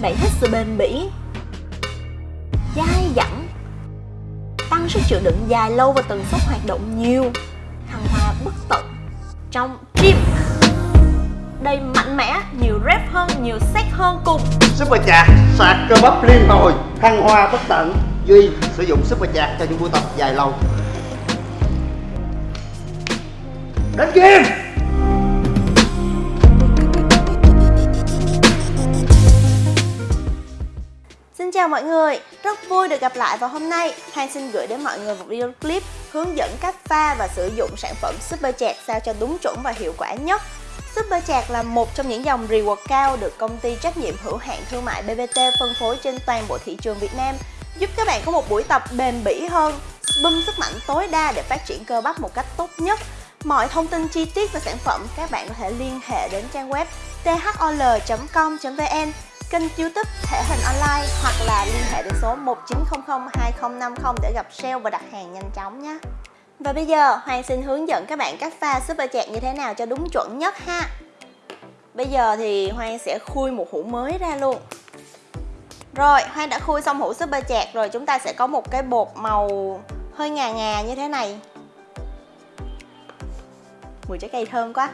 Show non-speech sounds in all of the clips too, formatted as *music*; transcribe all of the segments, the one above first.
Bạn thích sự bền bỉ Dai dẳng. Tăng sức chịu đựng dài lâu và tần suất hoạt động nhiều. Thăng hoa bất tận. Trong gym. Đây mạnh mẽ, nhiều rep hơn, nhiều set hơn cùng. Super chạc sạc cơ bắp liên hồi. Thăng hoa bất tận. Duy sử dụng super chạc cho những buổi tập dài lâu. Đến game chào mọi người, rất vui được gặp lại vào hôm nay. Hoàng xin gửi đến mọi người một video clip hướng dẫn cách pha và sử dụng sản phẩm Super Chạc sao cho đúng chuẩn và hiệu quả nhất. Super Chạc là một trong những dòng reward cao được công ty trách nhiệm hữu hạn thương mại BBT phân phối trên toàn bộ thị trường Việt Nam giúp các bạn có một buổi tập bền bỉ hơn, bơm sức mạnh tối đa để phát triển cơ bắp một cách tốt nhất. Mọi thông tin chi tiết về sản phẩm các bạn có thể liên hệ đến trang web thol.com.vn kênh youtube thể hình online hoặc là liên hệ đến số 1900 2050 để gặp sale và đặt hàng nhanh chóng nhé. Và bây giờ, Hoàng xin hướng dẫn các bạn cách pha super chạc như thế nào cho đúng chuẩn nhất ha. Bây giờ thì Hoàng sẽ khui một hũ mới ra luôn. Rồi, Hoàng đã khui xong hũ super chạc rồi, chúng ta sẽ có một cái bột màu hơi ngà ngà như thế này. Mùi trái cây thơm quá.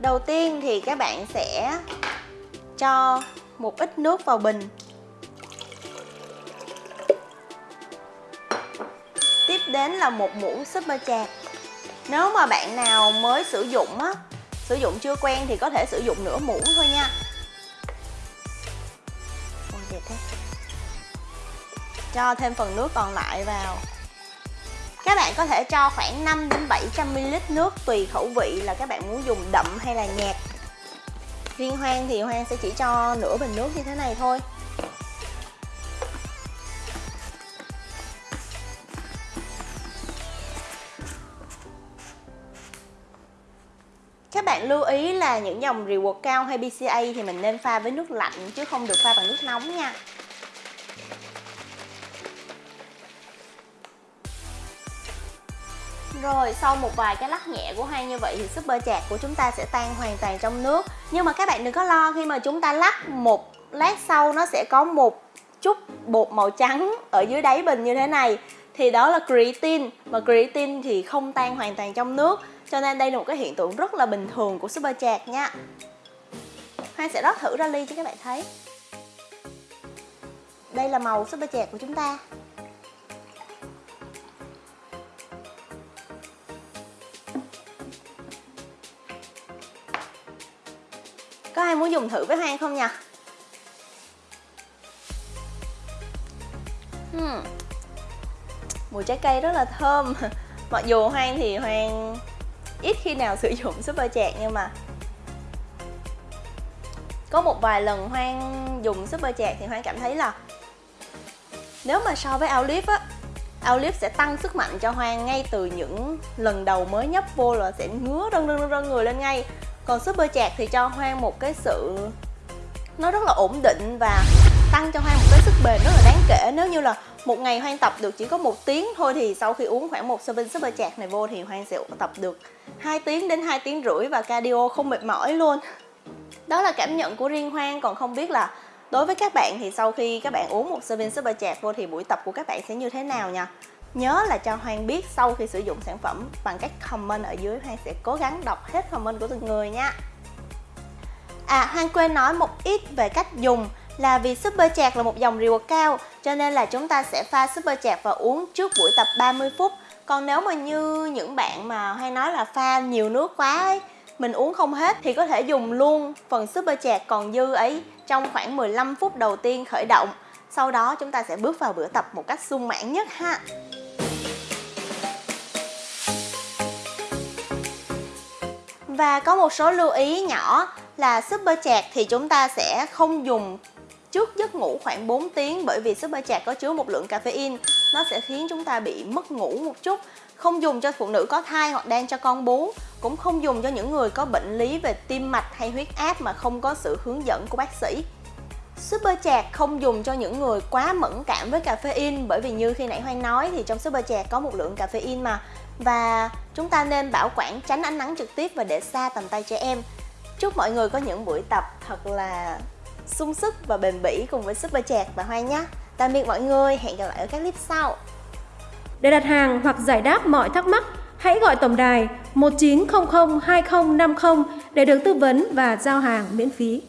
Đầu tiên thì các bạn sẽ cho một ít nước vào bình. Tiếp đến là một muỗng super chạc Nếu mà bạn nào mới sử dụng á, Sử dụng chưa quen thì có thể sử dụng nửa muỗng thôi nha. Ôi, đẹp thế. Cho thêm phần nước còn lại vào. Các bạn có thể cho khoảng 5 đến 700ml nước tùy khẩu vị là các bạn muốn dùng đậm hay là nhạt. Riêng Hoang thì Hoang sẽ chỉ cho nửa bình nước như thế này thôi. Các bạn lưu ý là những dòng reward cao hay BCA thì mình nên pha với nước lạnh chứ không được pha bằng nước nóng nha. Rồi, sau một vài cái lắc nhẹ của hai như vậy thì super chạc của chúng ta sẽ tan hoàn toàn trong nước. Nhưng mà các bạn đừng có lo, khi mà chúng ta lắc một lát sau, nó sẽ có một chút bột màu trắng ở dưới đáy bình như thế này. Thì đó là creatine, Mà creatine thì không tan hoàn toàn trong nước. Cho nên đây là một cái hiện tượng rất là bình thường của super chạc nha. Hoa sẽ rót thử ra ly cho các bạn thấy. Đây là màu super chạc của chúng ta. Có ai muốn dùng thử với Hoang không nha Hmm. Mùi trái cây rất là thơm. *laughs* Mặc dù Hoang thì Hoang ít khi nào *laughs* sử dụng super chạc, nhưng mà Có một vài lần Hoang dùng super chạc thì Hoang cảm thấy là Nếu mà so với Olive á Olive sẽ tăng sức mạnh cho Hoang ngay từ những lần đầu mới nhấp vô là sẽ ngứa rân rân rân người lên ngay còn super chạc thì cho Hoang một cái sự nó rất là ổn định và tăng cho Hoang một cái sức bền rất là đáng kể. Nếu như là một ngày Hoang tập được chỉ có một tiếng thôi thì sau khi uống khoảng một serving super chạc này vô thì Hoang sẽ tập được 2 tiếng đến 2 tiếng rưỡi và cardio không mệt mỏi luôn. Đó là cảm nhận của riêng Hoang. Còn không biết là đối với các bạn thì sau khi các bạn uống một serving super chạc vô thì buổi tập của các bạn sẽ như thế nào nha? Nhớ là cho Hoang biết sau khi sử dụng sản phẩm bằng cách comment ở dưới Hoang sẽ cố gắng đọc hết comment của từng người nha. À Hoang quên nói một ít về cách dùng là vì Super Chạc là một dòng reward cao, cho nên là chúng ta sẽ pha Super Chạc và uống trước buổi tập 30 phút. Còn nếu mà như những bạn mà hay nói là pha nhiều nước quá ấy, mình uống không hết thì có thể dùng luôn phần Super Chạc còn dư ấy trong khoảng 15 phút đầu tiên khởi động. Sau đó chúng ta sẽ bước vào bữa tập một cách sung mãn nhất ha. Và có một số lưu ý nhỏ là super chạc thì chúng ta sẽ không dùng trước giấc ngủ khoảng 4 tiếng bởi vì super chạc có chứa một lượng caffeine. Nó sẽ khiến chúng ta bị mất ngủ một chút. Không dùng cho phụ nữ có thai hoặc đang cho con bú. Cũng không dùng cho những người có bệnh lý về tim mạch hay huyết áp mà không có sự hướng dẫn của bác sĩ. Super chạc không dùng cho những người quá mẫn cảm với caffeine bởi vì như khi nãy Hoang nói thì trong super chạc có một lượng caffeine mà. Và chúng ta nên bảo quản, tránh ánh nắng trực tiếp và để xa tầm tay trẻ em. Chúc mọi người có những buổi tập thật là sung sức và bền bỉ cùng với Super Chạc và Hoang nhé. Tạm biệt mọi người, hẹn gặp lại ở các clip sau. Để đặt hàng hoặc giải đáp mọi thắc mắc, hãy gọi tổng đài 1900 2050 để được tư vấn và giao hàng miễn phí.